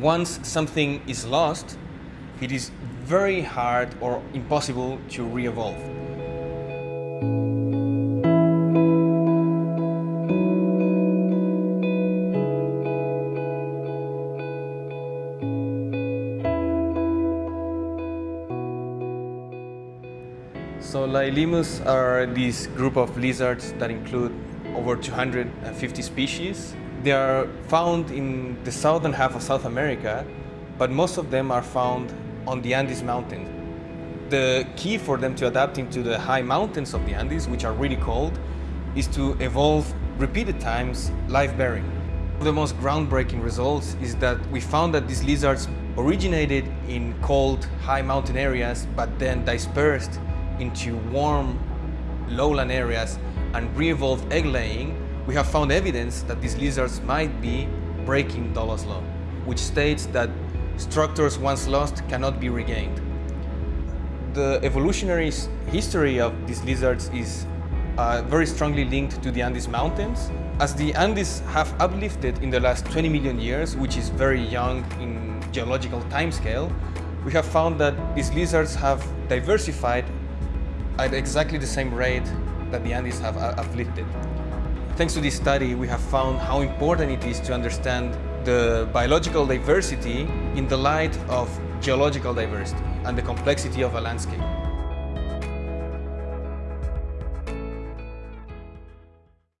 once something is lost, it is very hard or impossible to re-evolve. So Liolaemus are this group of lizards that include over 250 species. They are found in the southern half of South America, but most of them are found on the Andes mountains. The key for them to adapting to the high mountains of the Andes, which are really cold, is to evolve repeated times live bearing. The most groundbreaking results is that we found that these lizards originated in cold, high mountain areas, but then dispersed into warm lowland areas and re-evolved egg laying, we have found evidence that these lizards might be breaking Dollo's law, which states that structures once lost cannot be regained. The evolutionary history of these lizards is uh, very strongly linked to the Andes Mountains. As the Andes have uplifted in the last 20 million years, which is very young in geological timescale, we have found that these lizards have diversified at exactly the same rate that the Andes have afflicted. Thanks to this study, we have found how important it is to understand the biological diversity in the light of geological diversity and the complexity of a landscape.